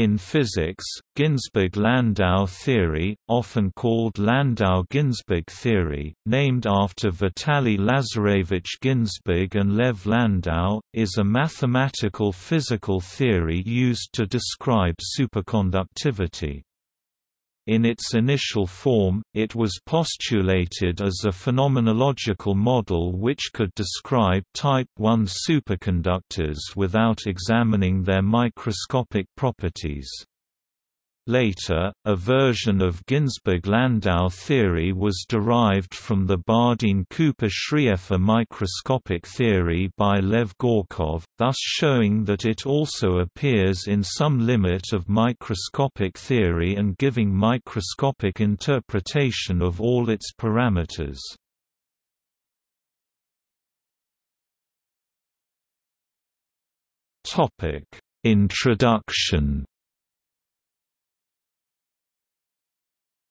In physics, Ginzburg–Landau theory, often called Landau–Ginzburg theory, named after Vitaly Lazarevich Ginzburg and Lev Landau, is a mathematical physical theory used to describe superconductivity. In its initial form, it was postulated as a phenomenological model which could describe type I superconductors without examining their microscopic properties. Later, a version of Ginzburg–Landau theory was derived from the Bardeen-Cooper-Schrieffer microscopic theory by Lev Gorkov, thus showing that it also appears in some limit of microscopic theory and giving microscopic interpretation of all its parameters. Introduction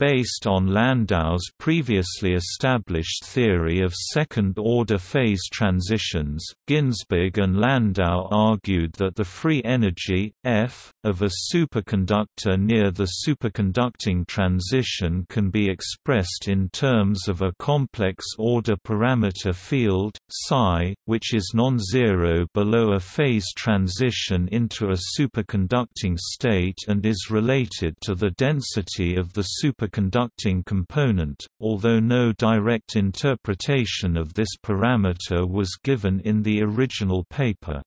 Based on Landau's previously established theory of second-order phase transitions, Ginzburg and Landau argued that the free energy, F, of a superconductor near the superconducting transition can be expressed in terms of a complex order parameter field, psi, which is non-zero below a phase transition into a superconducting state and is related to the density of the superconductor superconducting component, although no direct interpretation of this parameter was given in the original paper.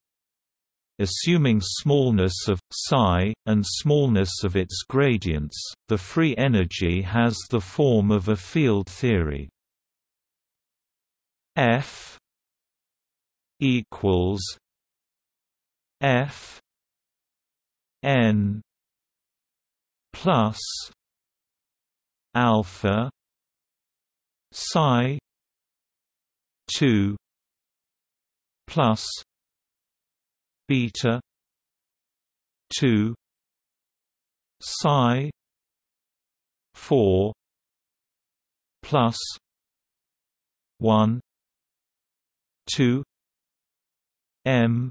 Assuming smallness of psi and smallness of its gradients, the free energy has the form of a field theory. F equals F n plus alpha psi 2 plus beta 2 psi 4 plus 1 2 m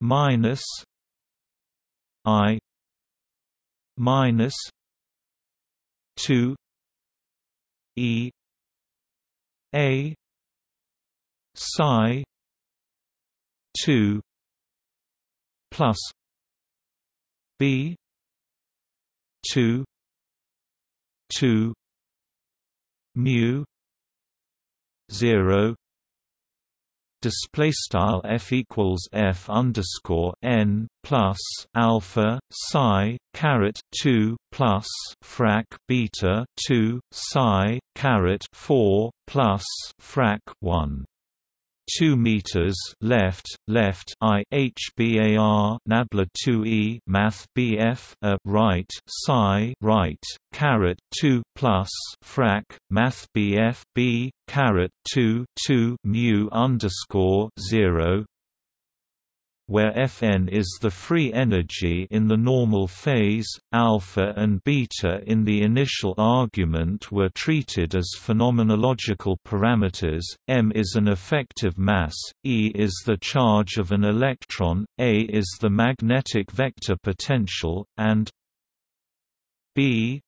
minus i minus two E A psi two plus B two two mu zero display style f equals f underscore n plus alpha psi caret 2 plus frac beta 2 psi caret 4 plus frac 1 2 meters left left i hbar nabla 2e math bf a right psi right caret 2 plus frac math bf b caret 2 2 mu underscore 0 where Fn is the free energy in the normal phase, alpha and beta in the initial argument were treated as phenomenological parameters, m is an effective mass, E is the charge of an electron, A is the magnetic vector potential, and B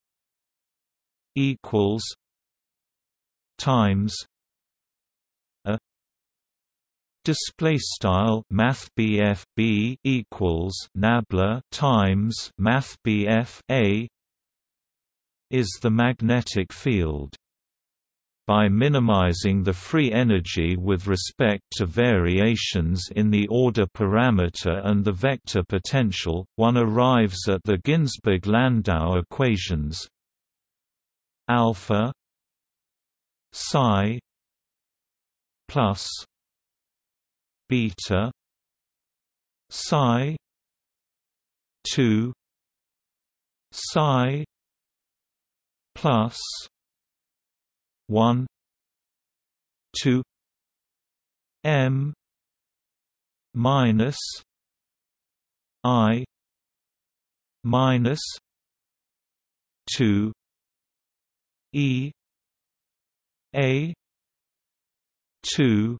equals times display style math b equals nabla times math a is the magnetic field. By minimizing the free energy with respect to variations in the order parameter and the vector potential, one arrives at the Ginzburg-Landau equations. Alpha psi plus beta psi 2 psi plus. 1 2 m. Minus. I. Minus. 2 e. A. 2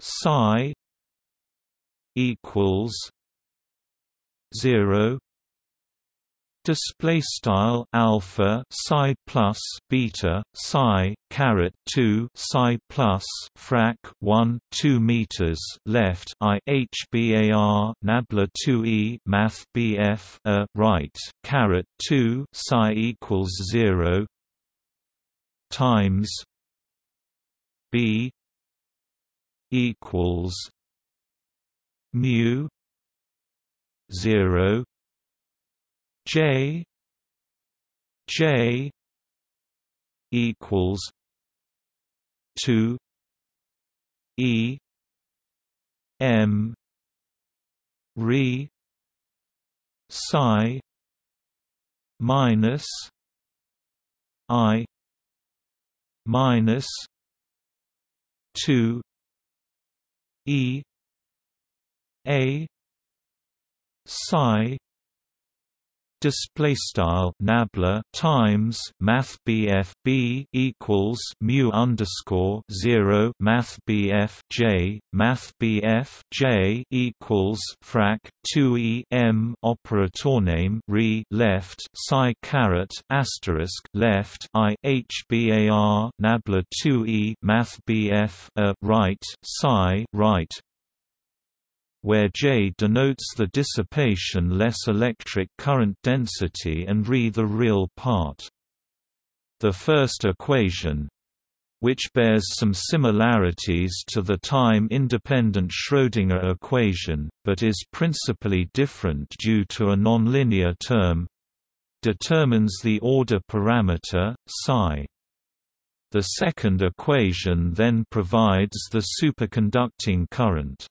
psi equals zero. Display style alpha psi plus beta psi caret 2 psi plus frac 1 2 meters left. I hbar nabla 2e math bf a right caret 2 psi equals 0 times b equals mu 0 J J equals two E M re psi minus I minus two E A psi display style nabla times math BF B equals mu underscore 0 math BF J math BF J equals frac 2 E M operator name re left psi caret asterisk left I H bar nabla 2 E math BF a right psi right where J denotes the dissipation less electric current density and Re the real part. The first equation which bears some similarities to the time-independent Schrödinger equation, but is principally different due to a nonlinear term determines the order parameter, psi. The second equation then provides the superconducting current.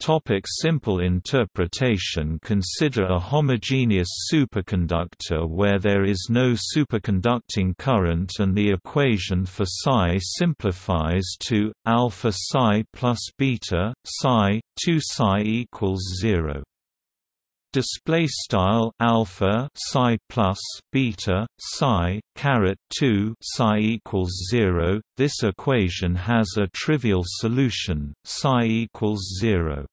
Topic simple interpretation. Consider a homogeneous superconductor where there is no superconducting current and the equation for psi simplifies to alpha psi plus beta psi 2 psi equals 0 display style alpha psi plus beta psi caret 2 psi equals 0 this equation has a trivial solution psi equals 0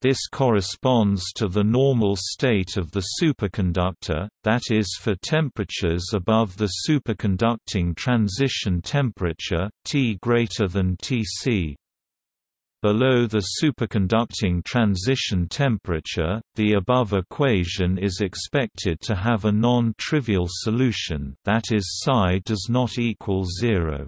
this corresponds to the normal state of the superconductor, that is for temperatures above the superconducting transition temperature, T greater than Tc. Below the superconducting transition temperature, the above equation is expected to have a non-trivial solution that is psi does not equal zero.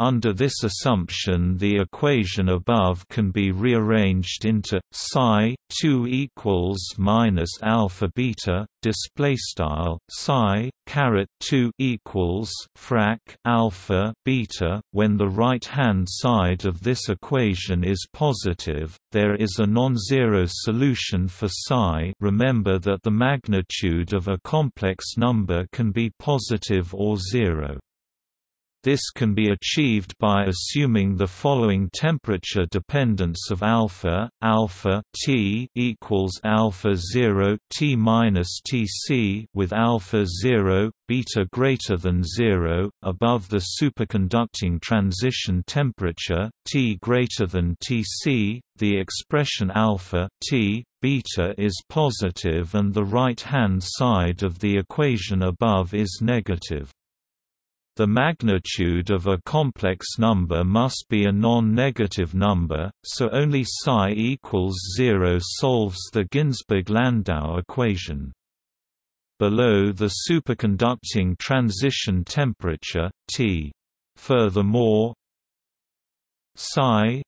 Under this assumption the equation above can be rearranged into psi 2 equals minus alpha beta display style psi caret 2 equals frac alpha beta. When the right hand side of this equation is positive there is a non-zero solution for psi. Remember that the magnitude of a complex number can be positive or zero this can be achieved by assuming the following temperature dependence of alpha: alpha T equals alpha 0 T minus Tc with alpha 0 beta greater than 0 above the superconducting transition temperature T greater than Tc. The expression alpha T beta is positive and the right-hand side of the equation above is negative. The magnitude of a complex number must be a non-negative number, so only psi equals 0 solves the Ginzburg-Landau equation. Below the superconducting transition temperature, T. Furthermore, psi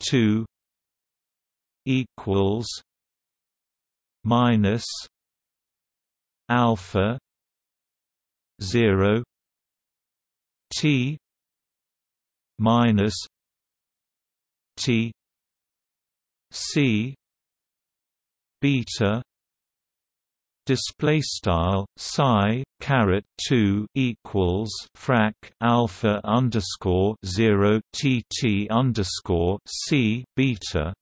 2 equals minus alpha 0 t minus t c beta display style psi caret 2 equals frac alpha underscore 0 tt underscore c beta.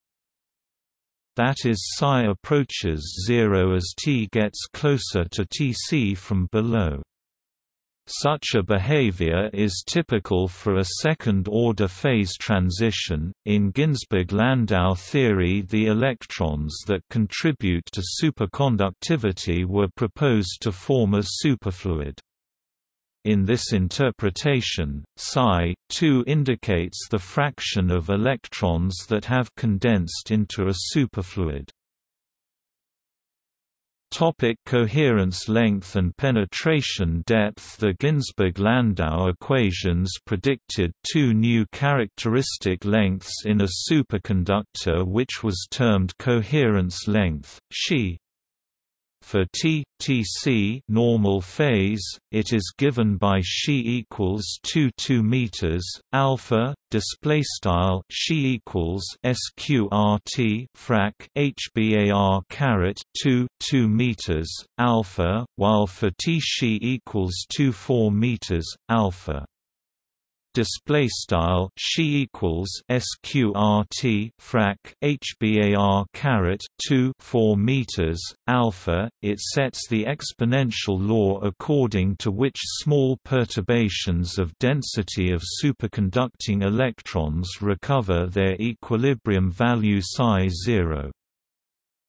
That is psi approaches 0 as t gets closer to tc from below Such a behavior is typical for a second-order phase transition. In Ginzburg-Landau theory, the electrons that contribute to superconductivity were proposed to form a superfluid. In this interpretation, psi 2 indicates the fraction of electrons that have condensed into a superfluid. Topic coherence length and penetration depth. The Ginzburg–Landau equations predicted two new characteristic lengths in a superconductor which was termed coherence length, Xi for T Tc normal phase, it is given by Xi equals 2 2 meters alpha display style Xi equals sqrt frac hbar caret 2 2 meters alpha, while for T Xi equals 2 4 meters alpha display style Xi equals sqrt frac hbar caret 2 4 meters alpha. It sets the exponential law according to which small perturbations of density of superconducting electrons recover their equilibrium value psi 0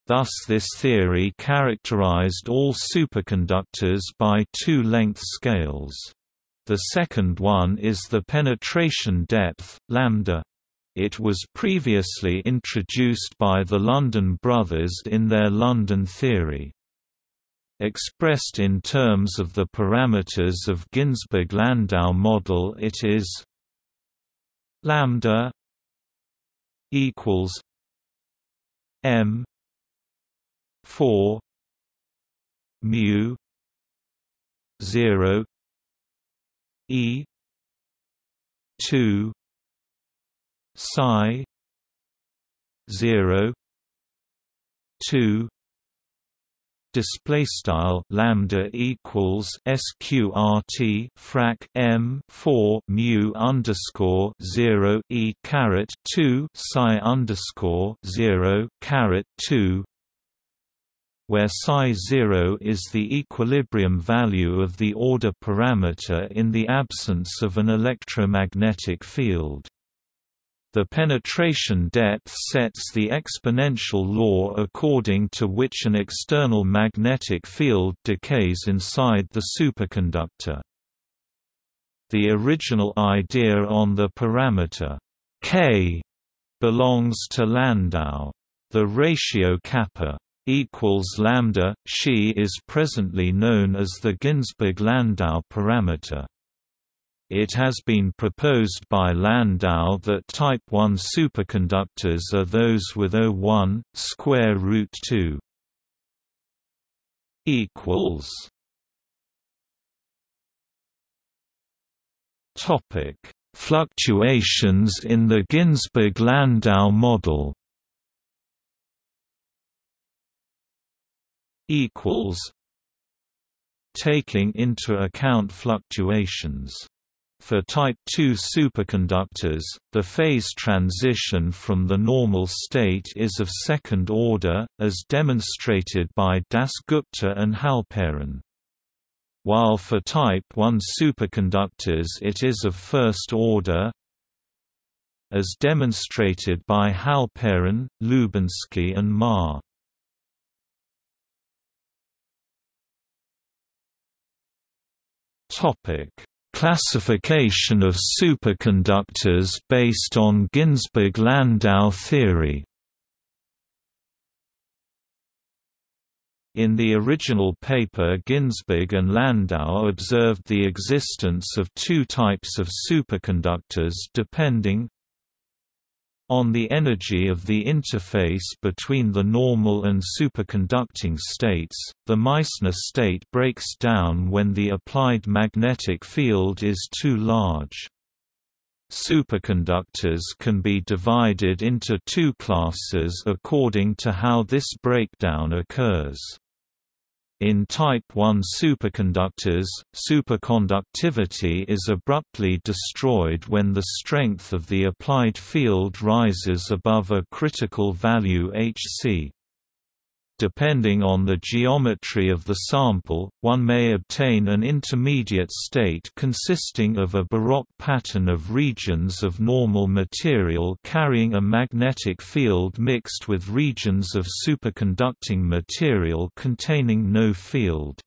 Thus this theory characterized all superconductors by two length scales the second one is the penetration depth, lambda. It was previously introduced by the London brothers in their London theory. Expressed in terms of the parameters of Ginzburg-Landau model it is lambda equals m 4 mu 0 E two psi zero two display style lambda equals sqrt frac m 4 mu underscore 0 e caret 2 psi underscore 0 caret 2 where psi 0 is the equilibrium value of the order parameter in the absence of an electromagnetic field. The penetration depth sets the exponential law according to which an external magnetic field decays inside the superconductor. The original idea on the parameter k belongs to Landau. The ratio kappa equals lambda Xi is presently known as the Ginzburg-Landau parameter. It has been proposed by Landau that type 1 superconductors are those with O1 square root 2 equals Topic: Fluctuations in the Ginzburg-Landau model equals taking into account fluctuations for type II superconductors, the phase transition from the normal state is of second order, as demonstrated by Dasgupta and Halperin. While for type I superconductors it is of first order, as demonstrated by Halperin, Lubensky and Ma. Topic: Classification of superconductors based on Ginzburg-Landau theory. In the original paper Ginzburg and Landau observed the existence of two types of superconductors depending on the energy of the interface between the normal and superconducting states, the Meissner state breaks down when the applied magnetic field is too large. Superconductors can be divided into two classes according to how this breakdown occurs. In type I superconductors, superconductivity is abruptly destroyed when the strength of the applied field rises above a critical value Hc. Depending on the geometry of the sample, one may obtain an intermediate state consisting of a baroque pattern of regions of normal material carrying a magnetic field mixed with regions of superconducting material containing no field.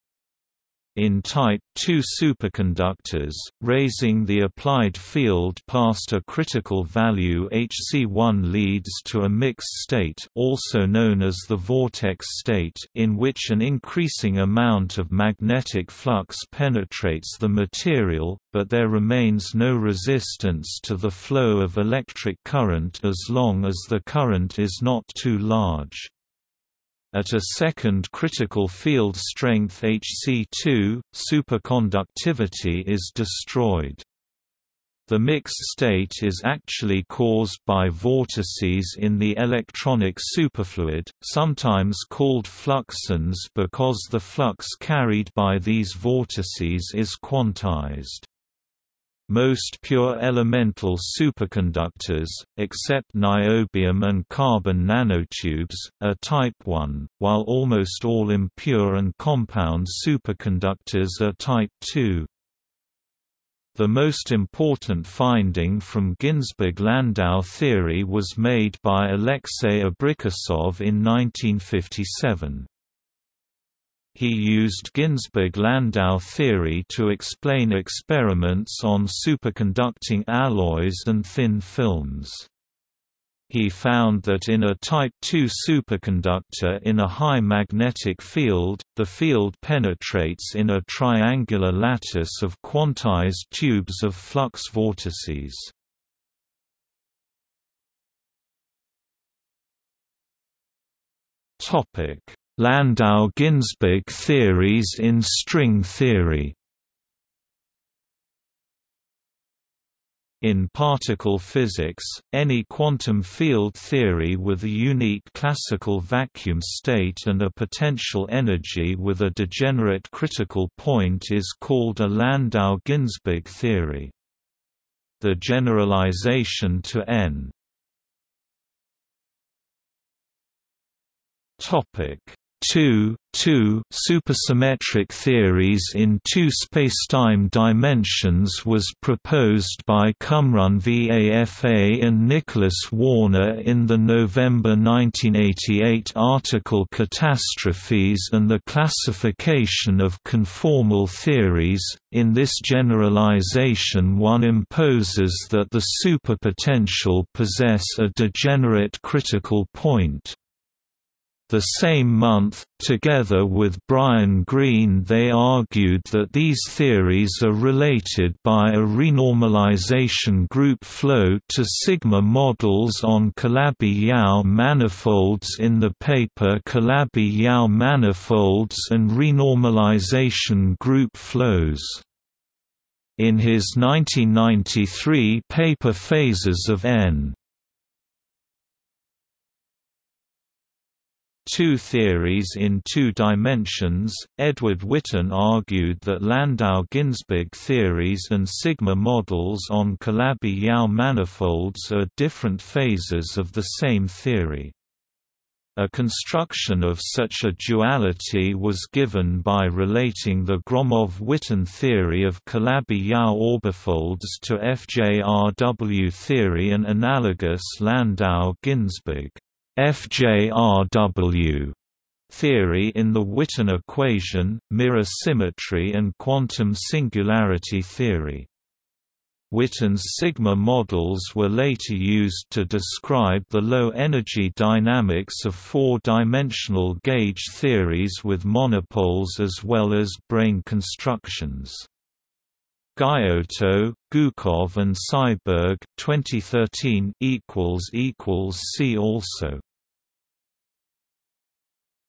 In Type II superconductors, raising the applied field past a critical value Hc1 leads to a mixed state also known as the vortex state in which an increasing amount of magnetic flux penetrates the material, but there remains no resistance to the flow of electric current as long as the current is not too large. At a second critical field strength Hc2, superconductivity is destroyed. The mixed state is actually caused by vortices in the electronic superfluid, sometimes called fluxons because the flux carried by these vortices is quantized. Most pure elemental superconductors, except niobium and carbon nanotubes, are type I, while almost all impure and compound superconductors are type II. The most important finding from Ginzburg–Landau theory was made by Alexei Abrikosov in 1957. He used Ginzburg–Landau theory to explain experiments on superconducting alloys and thin films. He found that in a Type II superconductor in a high magnetic field, the field penetrates in a triangular lattice of quantized tubes of flux vortices. Topic Landau-Ginzburg theories in string theory. In particle physics, any quantum field theory with a unique classical vacuum state and a potential energy with a degenerate critical point is called a Landau-Ginzburg theory. The generalization to N. Topic 2, 2 supersymmetric theories in two spacetime dimensions was proposed by Cumrun Vafa and Nicholas Warner in the November 1988 article Catastrophes and the Classification of Conformal Theories. In this generalization one imposes that the superpotential possess a degenerate critical point. The same month, together with Brian Greene they argued that these theories are related by a renormalization group flow to sigma models on Calabi-Yau manifolds in the paper Calabi-Yau manifolds and renormalization group flows. In his 1993 paper Phases of N Two theories in two dimensions. Edward Witten argued that Landau-Ginzburg theories and sigma models on Calabi-Yau manifolds are different phases of the same theory. A construction of such a duality was given by relating the Gromov-Witten theory of Calabi-Yau orbifolds to FJRW theory and analogous Landau-Ginzburg FJRW theory in the Witten equation, mirror symmetry and quantum singularity theory. Witten's sigma models were later used to describe the low-energy dynamics of four-dimensional gauge theories with monopoles as well as brane constructions. Gaiotto, Gukov and Seiberg 2013 equals equals see also